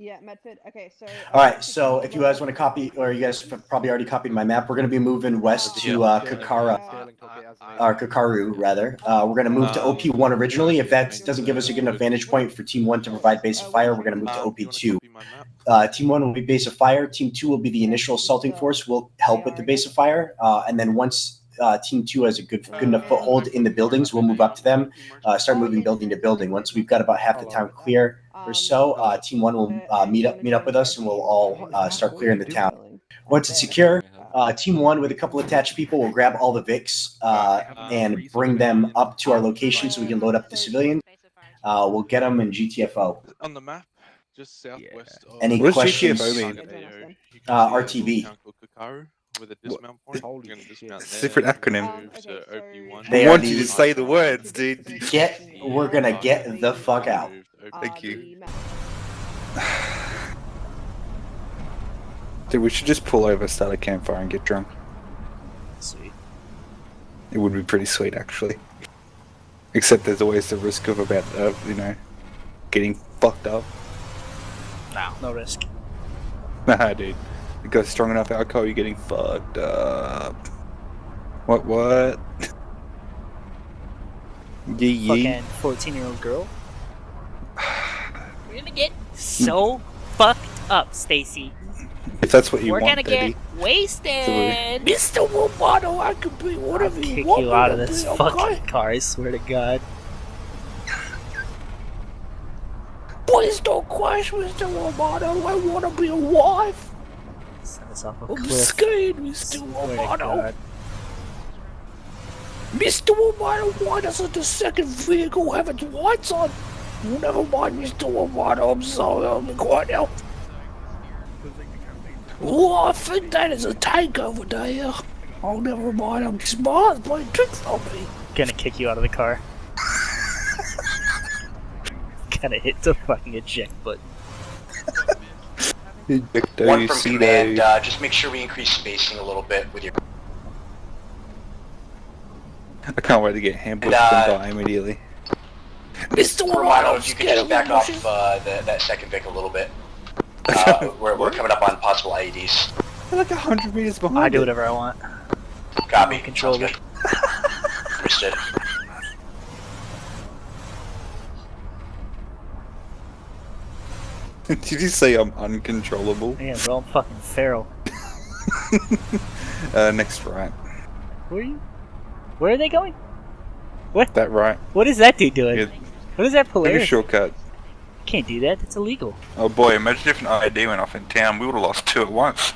Yeah, Medford. Okay, so. All right, so if you guys want to copy, or you guys have probably already copied my map, we're going to be moving west to uh, Kakara, or Kakaru rather. Uh, we're going to move to OP1 originally. If that doesn't give us a good enough vantage point for Team 1 to provide base of fire, we're going to move to OP2. Uh, team 1 will be base of fire. Team 2 will be the initial assaulting force. We'll help with the base of fire. Uh, and then once uh, Team 2 has a good, good enough foothold in the buildings, we'll move up to them, uh, start moving building to building. Once we've got about half the town clear, or so, uh, Team One will uh, meet up meet up with us, and we'll all uh, start clearing the town. Once it's secure, uh, Team One with a couple attached people will grab all the Vics uh, and bring them up to our location so we can load up the civilians. Uh, we'll get them in GTFO. On the map, just southwest of. Any What questions? GTFO mean? Uh, RTB. With a dismount point. You're dismount It's a there, different acronym. move to OP1. I want you to say the words, dude. Get, we're gonna get the fuck out. Move to Thank you. Dude, we should just pull over, start a campfire, and get drunk. Sweet. It would be pretty sweet, actually. Except there's always the risk of about, uh, you know, getting fucked up. No, no risk. Nah, dude. You got strong enough alcohol, you're getting fucked up. What, what? Yeah, yeah. Fucking 14 year old girl. We're gonna get so fucked up, Stacy. If that's what you want. We're gonna baby. get wasted. Mr. Romano, I can be I'll whatever kick you want you out of this be, fucking okay? car, I swear to God. Please don't crash, Mr. Romano. I want to be a wife. Send us off a I'm cliff. scared, Mr. Swear Romano. Mr. Romano, why doesn't the second vehicle have its lights on? Never mind, Mr. Romano. I'm sorry. I'm quiet now. Oh, I think that is a tank over there. Oh, never mind. I'm smart. Playing tricks on me. Gonna kick you out of the car. Gonna hit the fucking eject button. Ejecto One from Cedo. command. Uh, just make sure we increase spacing a little bit with your. I can't wait to get ambushed And, uh, and die immediately. Mr. Romano, Romano, if you could scared just back off uh, the, that second Vic a little bit. Uh, we're, we're coming up on possible IEDs. They're like a hundred meters behind. I do it. whatever I want. Copy. Control Sounds good. Understood. Did you say I'm uncontrollable? Yeah, bro, I'm fucking feral. Uh, next right. Where are you? Where are they going? What? That right. What is that dude doing? What is that Take a shortcut. Can't do that. That's illegal. Oh boy, imagine if an ID went off in town, we would have lost two at once.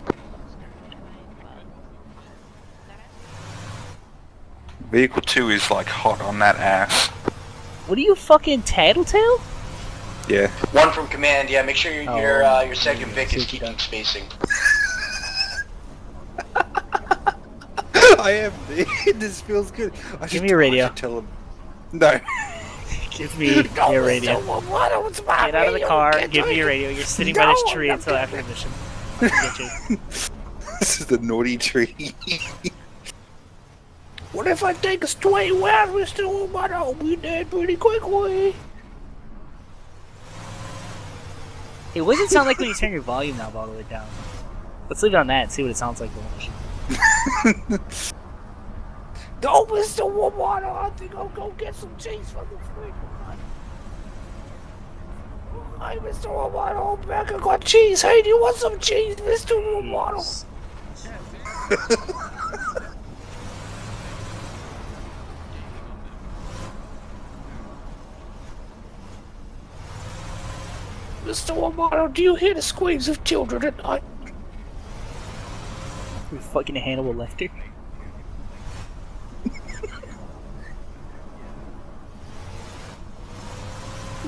Vehicle 2 is like hot on that ass. What are you fucking tattletale? Yeah. One from command. Yeah, make sure your your, Oh, uh, your second yeah, Vic is keeping done. spacing. I am. this feels good. I Give me your radio. Tell him. No. Give me your radio. Mr. Romano, it's my Get out of the radio. car. Can't Give me take your radio. You're sitting by this tree I'm until not after mission. I'll get you. this is the naughty tree. What if I take a straight west, Mr. Romano? We dead pretty quickly. It doesn't sound like when you turn your volume knob all the way down. Let's leave it on that and see what it sounds like. the whole mission. No, Mr. Romano, I think I'll go get some cheese from the fridge. Hey, Mr. Romano, I'm back. I got cheese. Hey, do you want some cheese, Mr. Romano? Mr. Romano, do you hear the screams of children at night? You fucking Hannibal Lecter.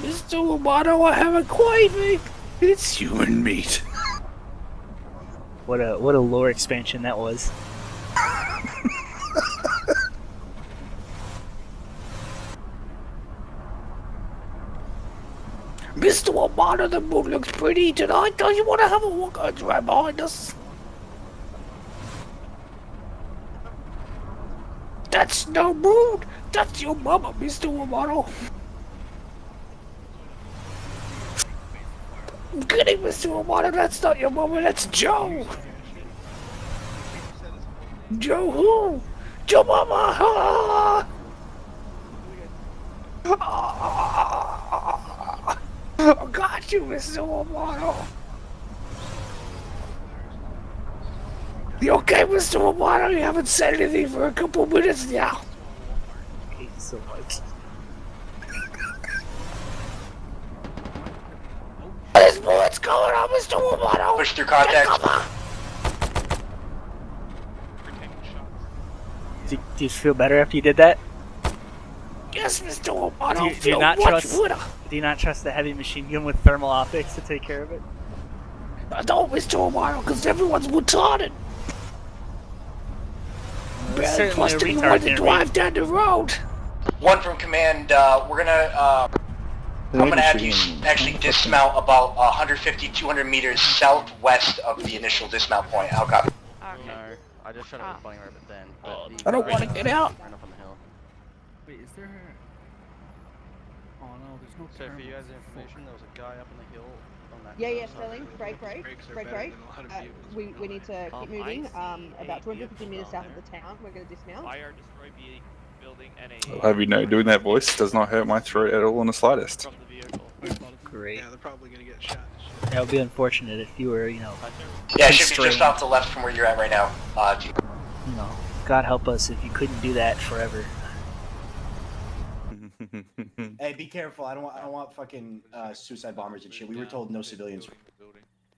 Mr. Romano, I have a craving. It's human meat. What a what a lore expansion that was. Mr. Romano, the moon looks pretty tonight. Don't you want to have a walk right behind us? That's no moon. That's your mama, Mr. Romano. I'm kidding, Mr. Romano. That's not your mama. That's Joe. Joe who? Joe Mama. Ah! Ah! Oh, I got you, Mr. Romano. You okay, Mr. Romano? You haven't said anything for a couple minutes now. I hate you so much. There's bullets going on, Mr. Romano. Push through contact. Do, do you feel better after you did that? Yes, Mr. Romano. Do you- do you feel not much trust- better. Do you not trust the heavy machine gun with thermal optics to take care of it? I don't, Mr. Romano, because everyone's retarded. It's Barely certainly a trusting anyone retard to drive down the road. One from command. Uh, we're gonna. Uh, I'm gonna have you actually dismount about 150, 200 meters southwest of the initial dismount point. How copy? No, I just shot it with flying rabbit then. But the I don't wanna get out. Ran up on the hill. Wait, is there? Oh no. So for you guys' information, there was a guy up on the hill on that. Yeah, yeah. Sterling. Break, break, break, break. Uh, we, we need to keep moving. Um, about 250 meters south of the town. We're going to dismount. Fire destroy B building and a I'll have you know, doing that voice does not hurt my throat at all in the slightest. from the vehicle. Great. Yeah, they're probably gonna get shot. That would be unfortunate if you were, you know, Yeah, it should be just Constrained. off the left from where you're at right now. Uh, you know, God help us if you couldn't do that forever. Hey, be careful. I don't want. I don't want fucking uh, suicide bombers and shit. We were told no civilians.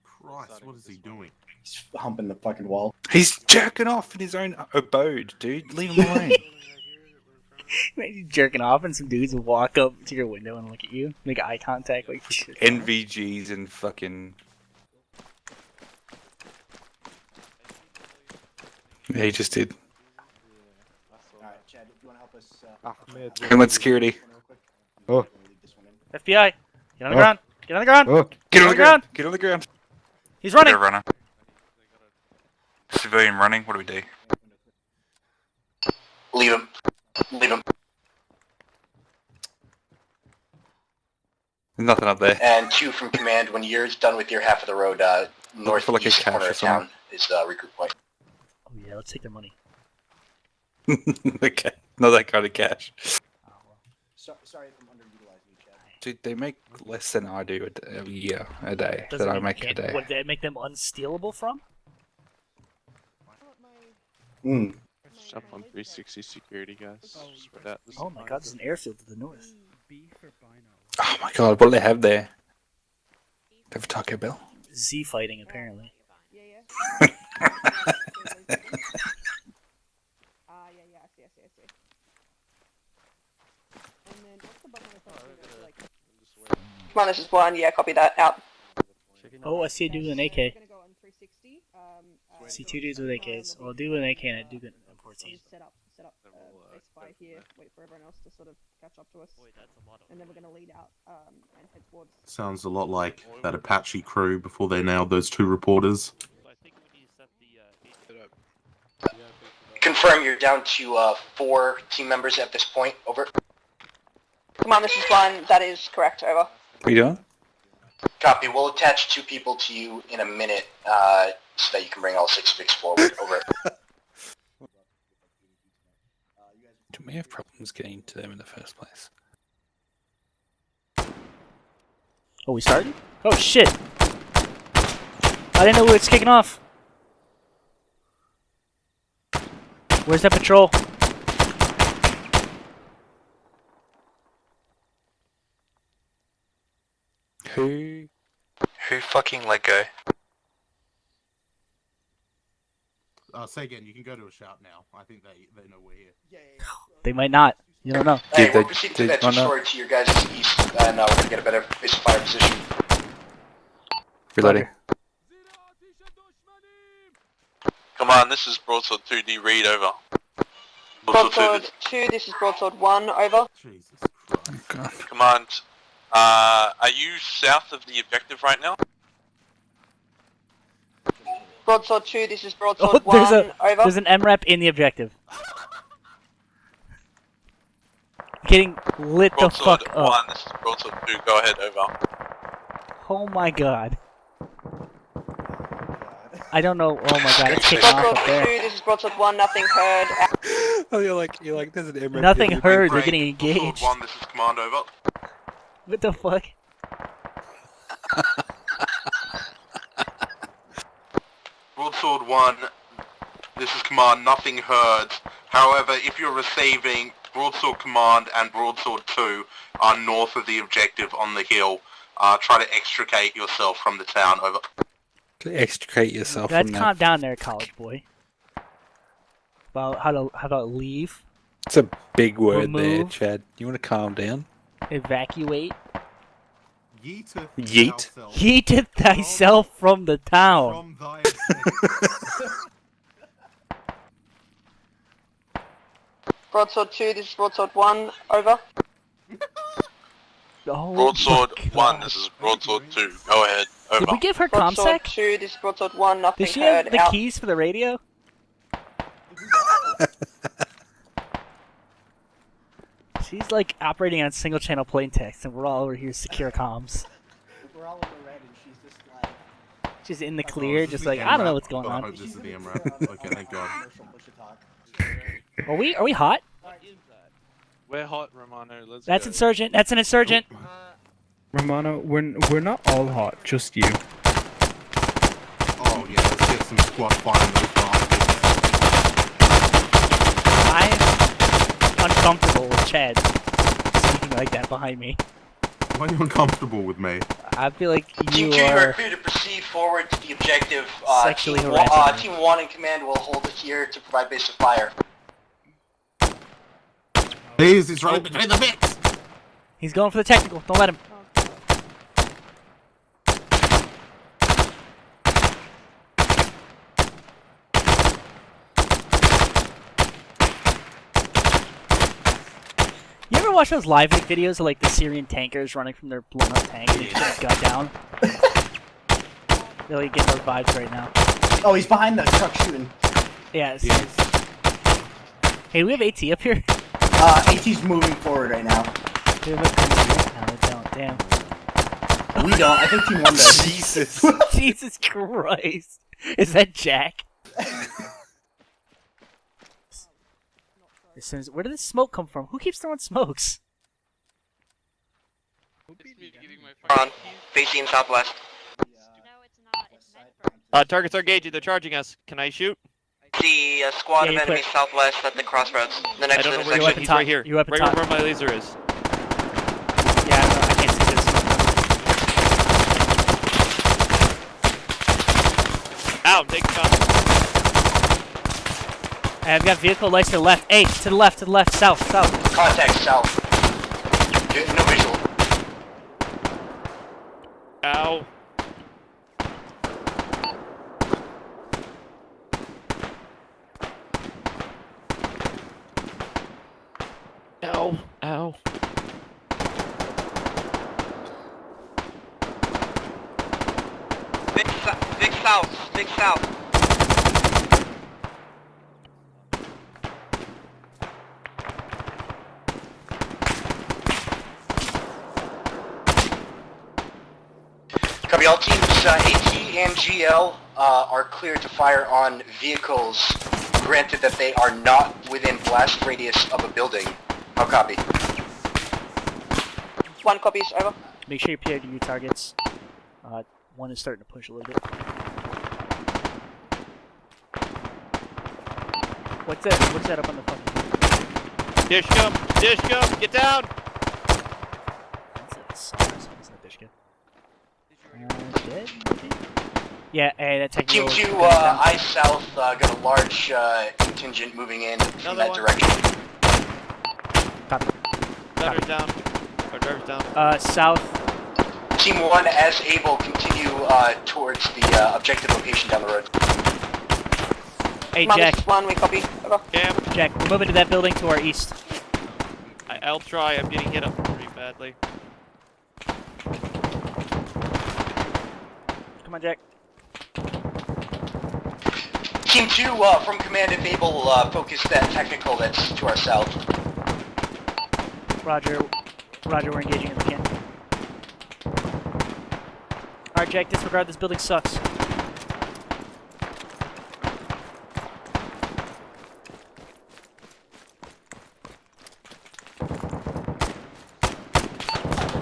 Christ, what is he doing? He's humping the fucking wall. He's jerking off in his own abode, dude. Leave him alone. Imagine jerking off and some dudes walk up to your window and look at you, make eye contact, like shit. NVGs and fucking. Yeah, he just did. All right, Chad, if you want to help us. Uh, Homeland Security. Oh. FBI, get on the Oh. ground, get on the ground. Oh, get on the ground. Get on the ground. He's running. They're running. Civilian running. What do we do? Leave him. Leave him. There's nothing up there. And two from command. When you're done with your half of the road, uh, northeast for like a cache corner of town something. is uh, recruit point. Oh yeah, let's take their money. okay, not that kind of cash. So, sorry if I'm underutilizing you, Chad. Dude, they make less than I do a year, a day, Doesn't that I make a day. What did that make them unstealable from? Mm. Jump on 360 security, guys. Spread Oh my god, there's an airfield to the north. B for Bino. Oh my god, what do they have there? They have a Taco Bell? Z fighting apparently. I I see, I see. And then what's the button on the top? here? Like, Come on, this is one. Yeah, copy that. Out. Oh, I see a dude with an AK. We're gonna go on 360. Um, uh, See two dudes with AKs. Well, a dude with an AK and a dude with an M14. Set up, set up uh, base fire here. Wait for everyone else to sort of catch up to us. And then we're gonna lead out um, and head towards. Sounds a lot like that Apache crew before they nailed those two reporters. Confirm you're down to uh, four team members at this point. Over. Come on, this is one. That is correct. Over. What are you doing? Copy. We'll attach two people to you in a minute uh, so that you can bring all six picks forward. Over. Do we have problems getting to them in the first place? Oh, we started? Oh shit! I didn't know it's kicking off. Where's that patrol? Who? Who fucking let go? Uh, say again, you can go to a shop now. I think they, they know we're here. They might not. You don't know. Hey, Did we'll they- proceed to did- that no. two-story to your guys' east, and uh, we're gonna get a better base fire position. Reloading. Come on, this is Broadsword 2D Read over. Broadsword two. This is broadsword one. Over. Jesus Oh, Christ. God. Command, uh, are you south of the objective right now? Broadsword two. This is broadsword Oh, one. a Over. there's an MRAP in the objective. Getting lit the Broadsword fuck 1, up. this is Broadsword 2, go ahead, over. Oh my god. I don't know. Oh my god, it's kicking off Broadsword up 2, this is Broadsword 1, nothing heard. Oh, you're like, you're like, there's an MRAP Nothing here. heard. They're Great. getting Broadsword engaged. 1, this is command over. What the fuck? Broadsword 1, this is command, nothing heard. However, if you're receiving, Broadsword Command and Broadsword 2 are north of the objective on the hill. Uh, try to extricate yourself from the town, over. To extricate yourself Let's from that. calm down there, college boy. About how to how about leave, It's a big word there, Chad. You want to calm down? evacuate, Yeeteth Yeet. thyself yeeteth thyself from the town. from. Broadsword 2, this is Broadsword 1, over. Oh Broadsword 1, this is Broadsword 2. Go ahead, over. Did we give her Broadsword comsec? 2, this Broadsword 1, nothing Does she have the Out. keys for the radio? She's like operating on single channel plain text, and we're all over here secure comms. We're all in the red, and she's just like. She's in the Oh, clear, just like I don't know what's going Oh, on. hope this is the MRAP. Okay, thank God. Are we are we hot? We're hot, Romano. Let's That's go. insurgent. That's an insurgent. Oh, Romano, we're we're not all hot, just you. Oh yeah, let's get some squad fighting those bastards. I'm uncomfortable with Chad speaking like that behind me. Why are you uncomfortable with me? I feel like Team you 2, you are are. clear to proceed forward to the objective. Uh, Sexually team, one, uh, team 1 in command will hold it here to provide base of fire. Please, it's right between the bits. He's going for the technical. Don't let him. Ever watch those LiveLeak videos of like the Syrian tankers running from their blown up tank and they just gun down? Really getting those vibes right now. Oh, he's behind the truck shooting. Yeah. it's- Hey, we have AT up here? Uh, AT's moving forward right now. Do we have a- No, we don't. Damn. We don't. I think Team 1 does. Jesus. Jesus Christ. Is that Jack? As soon as, where did this smoke come from? Who keeps throwing smokes? On, facing southwest. Uh, targets are engaging. They're charging us. Can I shoot? See a squad Yeah, of enemies put- southwest at the crossroads. The I next don't know to where the you section. He's top. right here. You up right top. where my laser is. Yeah, I, know. I can't see this smoke. Ow, take shot. I've got vehicle lights to the left. Hey, to the left, to the left, south, south. Contact south. Good- No visual. Ow. Ow. Ow. Big, big south, big south. Copy all teams, uh, AT and GL uh, are cleared to fire on vehicles, granted that they are not within blast radius of a building. How copy? One copies, over. Make sure you PID your targets. Uh, one is starting to push a little bit. What's that? What's that up on the fucking? Dish gum. Dish gum. Get down. What's that? SARS? What's that dish Uh, dead? Maybe? Yeah, hey, that Team technical. 2, uh, I south, uh, got a large uh, contingent moving in from Another that one. direction. Copy. Driver's down. Our driver's down. Uh, south. Team 1, as able, continue uh, towards the uh, objective location down the road. Hey, Command, Jack. this is one, we copy, over. Cam. Jack, we're moving to that building to our east. I, I'll try. I'm getting hit up pretty badly. Come on, Jack. Team 2, uh, from command, if able, uh, focus that technical that's to our south. Roger. Roger, we're engaging if we can. Alright, Jack, disregard. This building sucks.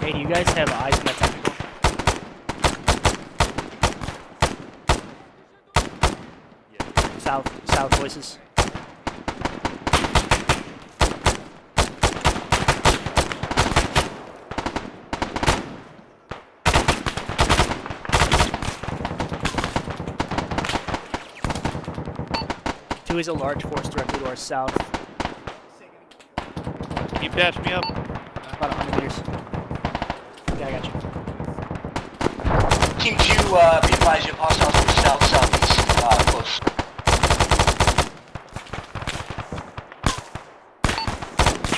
Hey, do you guys have eyes on that technical? South, south voices. Two is a large force directly to our south, Can you patch me up? about 100 meters. Yeah, I got you. Team 2, uh, be advised you have hostiles from the south, southeast, uh, close.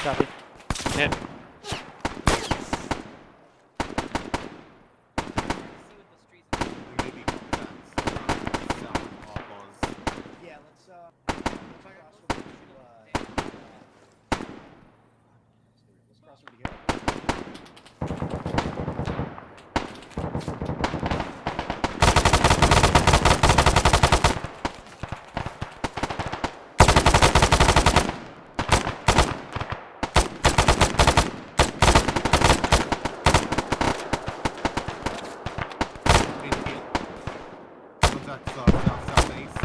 Copy. Hit. Maybe that's, uh, south of Oz. Yeah, let's, uh, let's cross over to, uh, let's cross over here. Contact south, south, southeast.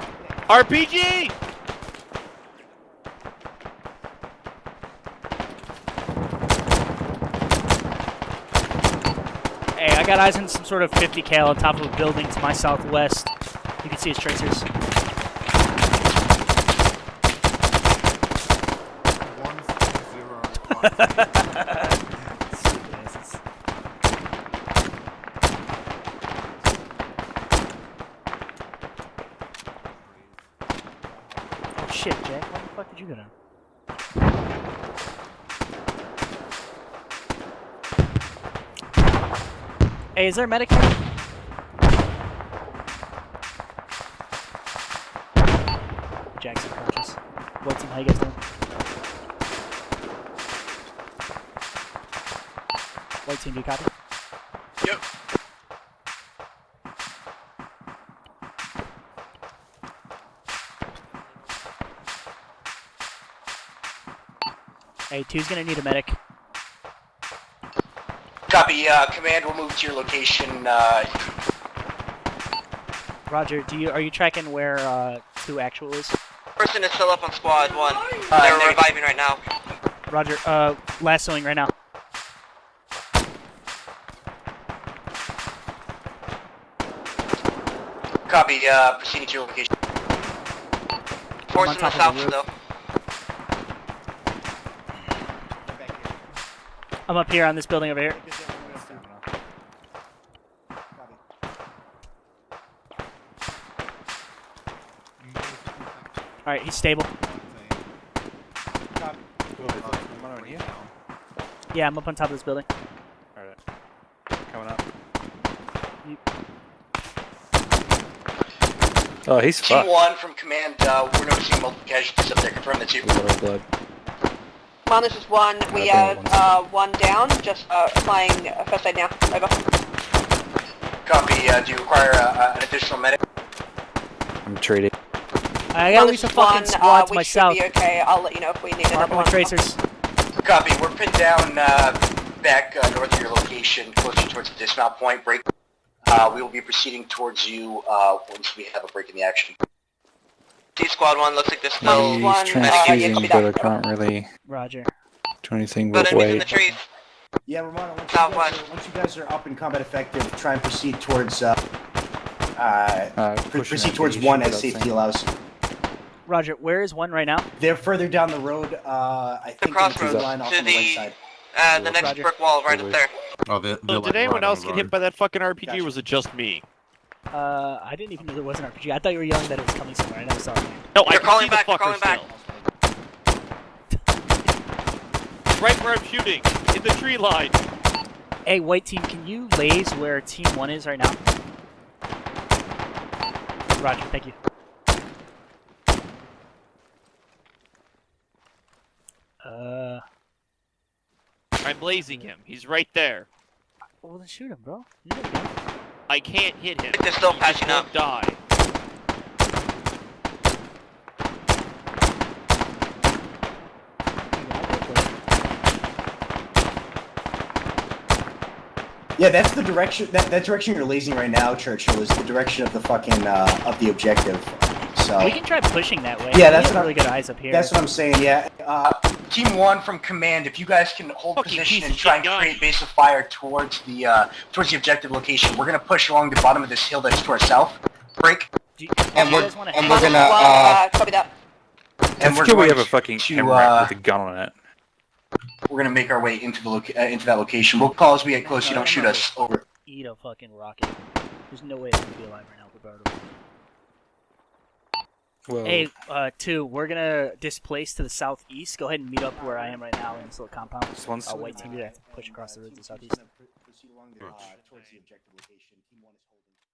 RPG! Hey, I got eyes on some sort of 50 cal on top of a building to my southwest. You can see his tracers. One zero five. Oh shit, Jack, why the fuck did you go down? Hey, is there a medic here? Jack's unconscious. What team, how you guys doing? White team, do you copy? Hey, two's gonna need a medic. Copy, uh, command will move to your location, uh, Roger, do you are you tracking where uh, two actual is? Person is still up on squad one. Uh, They're negative. reviving right now. Roger, uh, lassoing right now. copy, uh, proceeding to your location. Force on in the top the south roof. I'm up here on this building over here. Alright, he's stable. Yeah, I'm up on top of this building. Alright. Coming up. Oh, he's Team 1 from command, uh, we're noticing multiple casualties up there, confirm the two. A lot of blood. Come this is one. We Uh, have one uh, one down. Just uh, applying uh, first aid now. Over. Copy, uh, do you require, uh, an additional medic? I'm treated. I got Come at on, least a this is fucking one. squad uh, to we my should be okay. I'll let you know if we need another Marking one. with tracers. Copy, we're pinned down, uh, back, uh, north of your location, closer towards the dismount point, break. Uh, we will be proceeding towards you, uh, once we have a break in the action. D squad one looks like this He's still one. Uh, yeah, transfusing, copy but I can't really Roger. do anything But but enemies in the wait. trees. Yeah, Romano, once you, guys Southwest. are, once you guys are up in combat effective, try and proceed towards, uh, uh, Uh, proceed towards one as safety thing. allows. Roger, where is one right now? They're further down the road, uh, I think in the crossroads, line off to on the right side. Uh, the next Roger. brick wall right up there. Oh, they're, So they're did like anyone else get hit by that fucking RPG, Gotcha. or was it just me? Uh, I didn't even know there was an RPG. I thought you were yelling that it was coming somewhere. I never saw it. No, I They're can calling see back, the they're calling still. Right where I'm shooting, in the tree line. Hey, white team, can you laze where team one is right now? Roger, thank you. Uh, I'm blazing him. He's right there. well then shoot him, bro. I can't hit him. They're still He patching up. Die. Yeah, that's the direction. That, that direction you're lasing right now, Churchill, is the direction of the fucking uh, of the objective. So We can try pushing that way. Yeah, We that's have what really I'm- good eyes up here. That's what I'm saying. Yeah. Uh, team one from command, if you guys can hold Fucking position and try and gun. create base of fire towards the uh, towards the objective location, we're gonna push along the bottom of this hill that's to our south. Break. You, And we're- guys wanna and we're gonna, Well, uh, uh, copy that. And we're Let's we have a fucking to, uh, with a gun on it. We're gonna make our way into the loca- uh, into that location. We'll call as we get close. You don't shoot us. Over. Eat a fucking rocket. There's no way it's gonna be alive right now, Roberto. Well, Hey, uh, two, we're gonna displace to the southeast. Go ahead and meet up where I am right now in this little compound. Just one Uh, white team, you have to push across the road to the southeast. Proceed